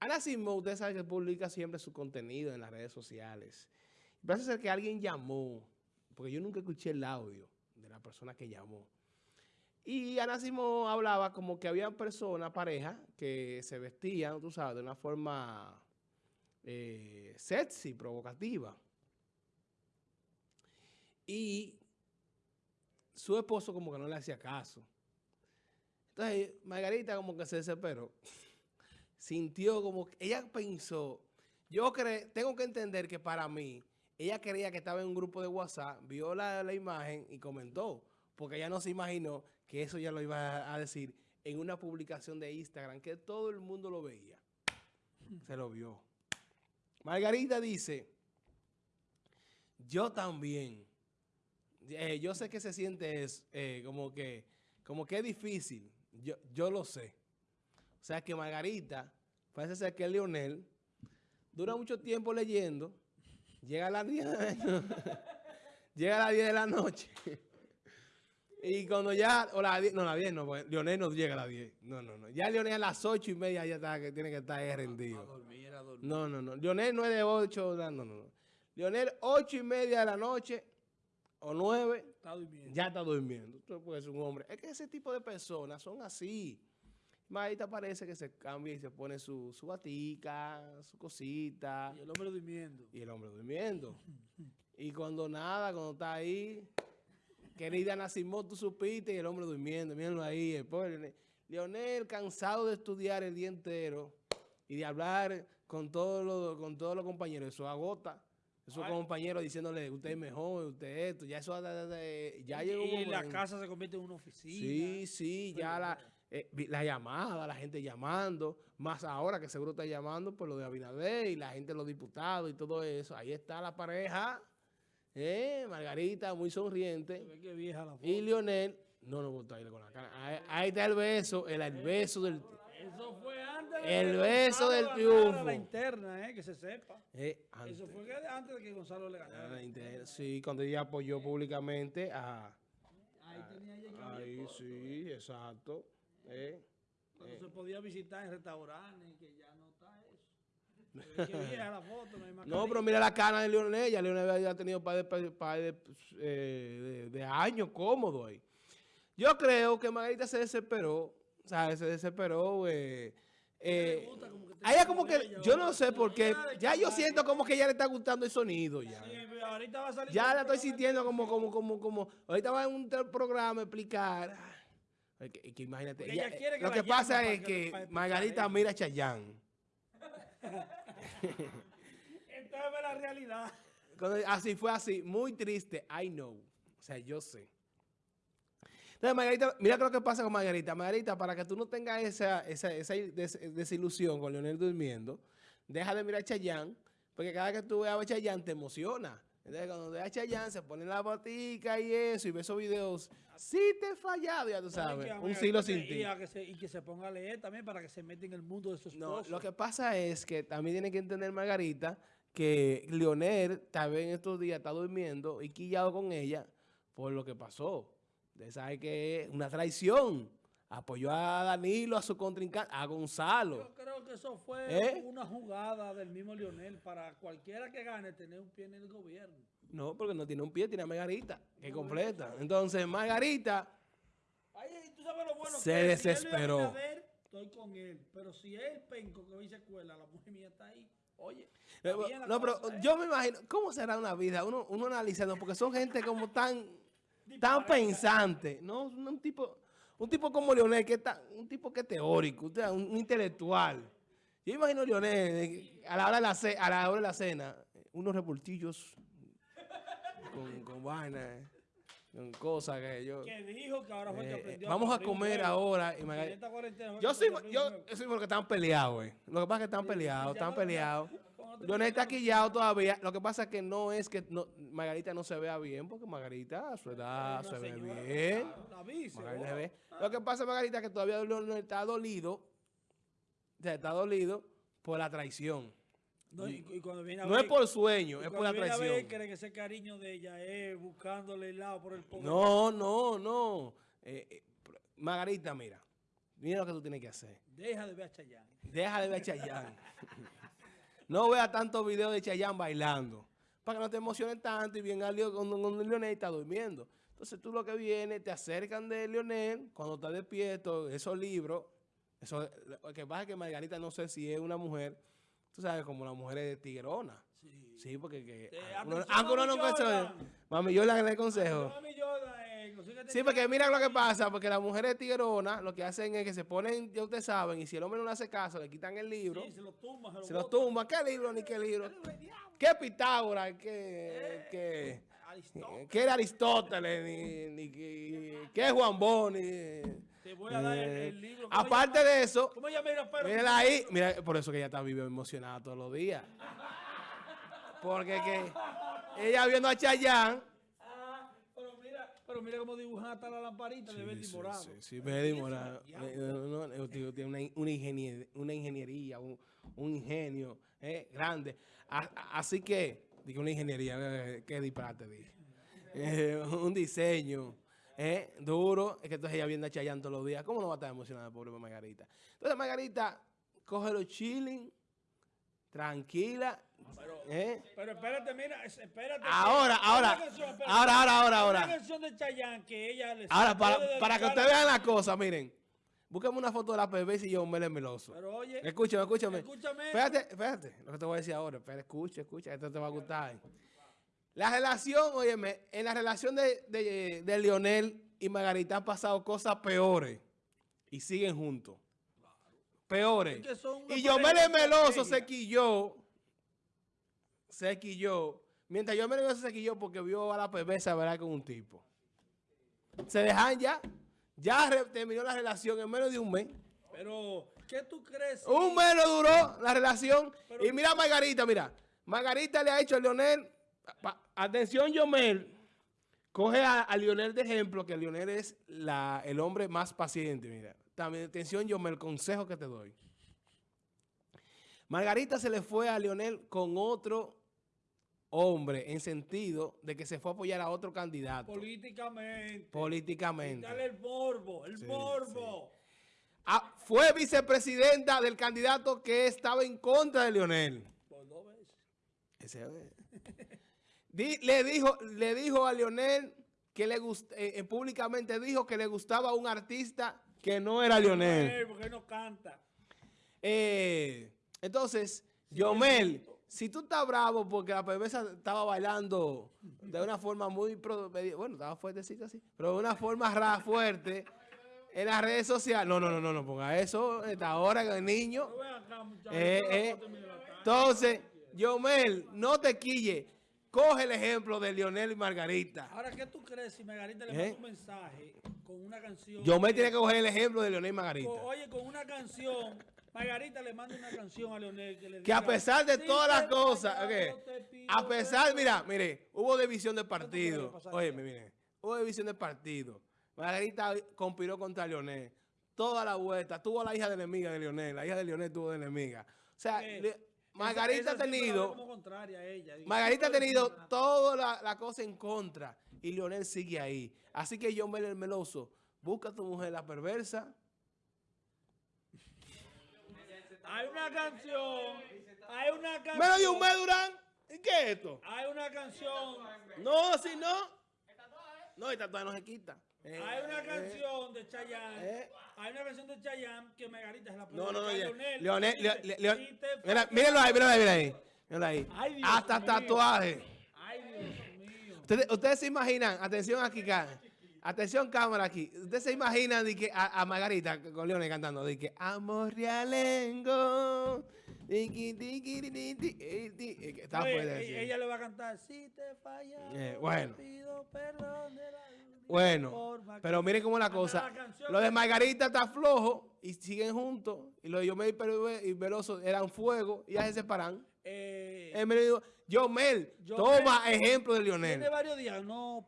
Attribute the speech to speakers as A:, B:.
A: Ana Simón, usted sabe que publica siempre su contenido en las redes sociales. Parece ser que alguien llamó, porque yo nunca escuché el audio de la persona que llamó. Y Ana Simón hablaba como que había personas, parejas, que se vestían, tú sabes, de una forma eh, sexy, provocativa. Y su esposo como que no le hacía caso. Entonces, Margarita como que se desesperó. Sintió como ella pensó, yo creo, tengo que entender que para mí, ella creía que estaba en un grupo de WhatsApp, vio la, la imagen y comentó, porque ella no se imaginó que eso ya lo iba a decir en una publicación de Instagram, que todo el mundo lo veía. Se lo vio. Margarita dice, yo también, eh, yo sé que se siente es, eh, como que como que es difícil, yo, yo lo sé. O sea que Margarita, parece ser que Leonel, dura mucho tiempo leyendo, llega a las 10 de, llega a las 10 de la noche, y cuando ya, o la 10, no, la 10 no, pues, Leonel no llega a las 10, no, no, no, ya Leonel a las 8 y media ya está, que tiene que estar ahí rendido. A dormir, a dormir. No, no, no, Leonel no es de 8, no, no, no. Leonel 8 y media de la noche, o 9, ya está durmiendo. Tú puedes ser un hombre. Es que ese tipo de personas son así. Marita parece que se cambia y se pone su, su batica, su cosita.
B: Y el hombre durmiendo.
A: Y el hombre durmiendo. y cuando nada, cuando está ahí, querida Nacimó, tú supiste y el hombre durmiendo. Mírenlo ahí, el pobre Leonel, cansado de estudiar el día entero y de hablar con todos los, con todos los compañeros. Eso agota. Esos compañeros diciéndole, usted es mejor, usted esto. Ya eso ya llegó
B: Y la casa se convierte en una oficina.
A: Sí, sí, ya la eh, la llamada, la gente llamando, más ahora que seguro está llamando por lo de Abinader y la gente, los diputados y todo eso. Ahí está la pareja, eh, Margarita, muy sonriente. Y Lionel, no nos gustó con la cara. Ahí, está el beso, el, beso del...
B: Eso fue antes
A: El beso del triunfo.
B: La interna, eh, que se sepa. Eh, Eso fue antes de que Gonzalo le ganara.
A: sí, cuando ella apoyó públicamente a... Ahí tenía ella Ahí sí, exacto. Eh,
B: Cuando eh. se podía visitar en restaurantes, que ya no está eso. que la foto, no,
A: pero mira la cara de Leonel. Ya Leonel había tenido par de, de, eh, de, años cómodo ahí. Yo creo que Margarita se desesperó. O sea, se desesperó. Eh, eh, a ella como que, yo no sé por qué, ya yo siento como que ya le está gustando el sonido ya. ya la estoy sintiendo como, como, como, como, ahorita va en un programa a explicar que, que imagínate. lo que pasa es que, Margarita mira a Chayán.
B: Entonces ve la realidad.
A: así fue así, muy triste, I know. O sea, yo sé. Entonces, Margarita, mira lo que pasa con Margarita. Margarita, para que tú no tengas esa, esa, esa desilusión con Leonel durmiendo, deja de mirar a Chayán, porque cada vez que tú veas a Chayán te emociona. Entonces, cuando ve a Chayanne, se pone la botica y eso, y ve esos videos, sí te he fallado, ya tú sabes, un siglo sin ti.
B: Y, que se, ponga a leer también para que se meta en el mundo de su esposo.
A: No, lo que pasa es que también tiene que entender Margarita que Leonel, tal vez en estos días, está durmiendo y quillado con ella por lo que pasó. Usted sabe que es una traición apoyó a Danilo, a su contrincante, a Gonzalo.
B: Yo creo que eso fue ¿Eh? una jugada del mismo Lionel para cualquiera que gane tener un pie en el gobierno.
A: No, porque no tiene un pie, tiene a Margarita, que completa. Entonces, Margarita
B: ¿tú sabes lo bueno
A: se desesperó.
B: estoy con él, pero si él penco que hoy se cuela, la mujer mía está ahí. Oye,
A: no, pero ¿eh? yo me imagino, ¿cómo será una vida? Uno, uno analizando, porque son gente como tan, tan pensante, ¿no? Un tipo, un tipo como Leonel, que está, un tipo que es teórico, un, intelectual. Yo imagino a Leonel eh, a la hora de la, cena, a la, hora de la cena, unos revoltillos con, con vaina, eh, con cosas que yo...
B: Que dijo que ahora fue que eh, aprendió
A: Vamos a, comer ahora. Y yo soy, yo, yo soy porque están peleados, Lo que pasa es que están peleados, están peleados. Leonel está quillado todavía. Lo que pasa es que no es que Margarita no se vea bien, porque Margarita a su edad se ve bien. Lo que pasa, Margarita, es que todavía Leonel está dolido. está dolido por la traición. No, es por sueño, es por la traición. Ver,
B: cree que ese cariño de ella es buscándole el lado por el poder.
A: No, no, no. Eh, eh, Margarita, mira, mira lo que tú tienes que hacer.
B: Deja de ver a Chayanne.
A: Deja de ver a Chayanne. no vea tantos videos de Chayanne bailando. Para que no te emociones tanto y venga Leo- cuando, cuando Leonel está durmiendo. Entonces tú lo que vienes, te acercan de Leonel cuando está despierto, esos libros. Eso, lo que pasa es que Margarita no sé si es una mujer, tú sabes, como la mujer es tigrona.
B: Sí.
A: Sí, porque que,
B: Eh,
A: uno-
B: atención,
A: aunque uno
B: Mami
A: nunca se
B: Jordan.
A: Mami, yo le consejo.
B: Mami eh,
A: Sí, porque mira lo que pasa, porque las mujeres tigronas lo que hacen es que se ponen, ya ustedes saben, y si el hombre no le hace caso, le quitan el libro,
B: Sí, se lo tumba,
A: se lo tumban. ¿Qué libro ni qué libro? ¿Qué Pitágoras? ¿Qué, qué,
B: Aristóteles.
A: qué era Aristóteles? Ni, ni qué, Juan Boni?
B: Te voy a dar el,
A: Eh,
B: el libro. ¿Cómo
A: aparte
B: llama?
A: de eso,
B: ¿Cómo mira,
A: ahí, mira, por eso que ella está viva emocionada todos los días. Porque que ella viendo a Chayanne,
B: pero mira cómo dibujan hasta la lamparita de verde y morado.
A: Sí, sí, verde y
B: Eso,
A: morado. Eh, no, no, tío, tiene una, una, ingenier- una ingeniería, un, un ingenio eh, grande. A- así que, digo una ingeniería, eh, qué disparate dije. Eh, un diseño eh, duro. Es que entonces ella viene a Chayanne todos los días. ¿Cómo no va a estar emocionada, pobre Margarita? Entonces Margarita, coge los chilling, tranquila.
B: Pero,
A: eh.
B: pero espérate, mira, es- espérate.
A: Ahora, ahora,
B: canción, espérate.
A: ahora, ahora, ahora, ahora.
B: Una canción de Chayanne que ella le
A: Ahora, para, para que ustedes vean la cosa, miren. Búsqueme una foto de la PBS y yo Mele Meloso.
B: Pero oye,
A: Escúchame, escúchame.
B: escúchame.
A: Espérate, espérate. Lo que te voy a decir ahora. Espera, escucha, escucha. Esto te va a gustar. La relación, óyeme, en la relación de, de, de Lionel y Margarita han pasado cosas peores. Y siguen juntos. Peores.
B: Es que
A: Y yo Meloso se quilló. Se quilló. Mientras yo Mele Meloso se quilló porque vio a la PBS ¿verdad? con un tipo. Se dejan ya. Ya re- terminó la relación en menos de un mes.
B: Pero, ¿qué tú crees?
A: Un mes no duró la relación.
B: Pero-
A: y mira a Margarita, mira. Margarita le ha hecho a Leonel. pa- atención, Yomel. Coge a, a Lionel de ejemplo, que Lionel es la, el hombre más paciente. Mira. También, atención, Yomel, consejo que te doy. Margarita se le fue a Lionel con otro hombre en sentido de que se fue a apoyar a otro candidato
B: Políticamente.
A: políticamente.
B: Dale el morbo, el
A: Sí,
B: morbo.
A: Ah, fue vicepresidenta del candidato que estaba en contra de Lionel.
B: Por dos veces.
A: Ese. Di- le, dijo, le dijo a Lionel que le gust- eh, eh, públicamente dijo que le gustaba un artista que no era Lionel.
B: Eh, porque no canta.
A: Eh, entonces, Yomel, si tú estás bravo porque la PBS estaba bailando de una forma muy, bueno, estaba fuertecita así, pero de una forma ra, fuerte en las redes sociales. No, no, no, no, no ponga eso. Esta hora que el niño. Eh, eh. Entonces, Yomel, no te quille. Coge el ejemplo de Lionel y Margarita.
B: Ahora, ¿qué tú crees si Margarita le
A: ¿Eh?
B: manda un mensaje con una canción?
A: Yomel tiene que coger el ejemplo de Lionel y Margarita.
B: Oye, con una canción, Margarita le manda una canción a Leonel que le
A: Que a
B: diga,
A: pesar de
B: "Si
A: todas las cosas, a pesar,
B: perdón".
A: mira, mire, hubo división de partido. Oye, mire, hubo división de partido. Margarita conspiró contra Lionel. Toda la vuelta, tuvo a la hija de enemiga de Lionel, la hija de Lionel tuvo de enemiga. O sea, le- Margarita ha tenido,
B: ella.
A: Margarita ha
B: "Tú no
A: tenido
B: eres nada".
A: toda la, la cosa en contra y Lionel sigue ahí. Así que John Mel el Meloso, busca a tu mujer la perversa.
B: Hay una canción, hay una canción.
A: Menos de un mes, Durán. ¿Y qué es esto?
B: Hay una canción,
A: No, si no. No, esta todavía no se quita. Eh,
B: hay una
A: eh,
B: canción de Chayanne.
A: eh.
B: Hay una canción de Chayanne que Margarita se la puede
A: No, no, no,
B: Leonel.
A: Leonel,
B: Dice,
A: Leo- Leo-
B: "Si te
A: mira, mírenlo ahí, mírenlo ahí, mírenlo ahí. Mírenlo ahí.
B: Ay, Dios
A: Hasta
B: mío.
A: tatuaje.
B: Ay, Dios mío.
A: Ustedes, ustedes se imaginan, atención aquí, ca- atención cámara aquí. Ustedes se imaginan de que a, a Margarita con Leonel cantando, de que amor realengo. tiqui, tiqui, ti, ti, ti, eh, ti", eh, que Está
B: Oye,
A: fuerte,
B: e-
A: sí.
B: ella le va a cantar, si te falla,
A: Eh, bueno.
B: pido perdón de la
A: Bueno,
B: forma que-".
A: pero miren cómo la cosa.
B: la.
A: Lo de Margarita está flojo y siguen juntos. Y lo de Yomel y Veloso eran fuego y ya se separan.
B: Eh,
A: Él me dijo, Yomel,
B: Yomel
A: toma ejemplo de Lionel.
B: tiene varios días, no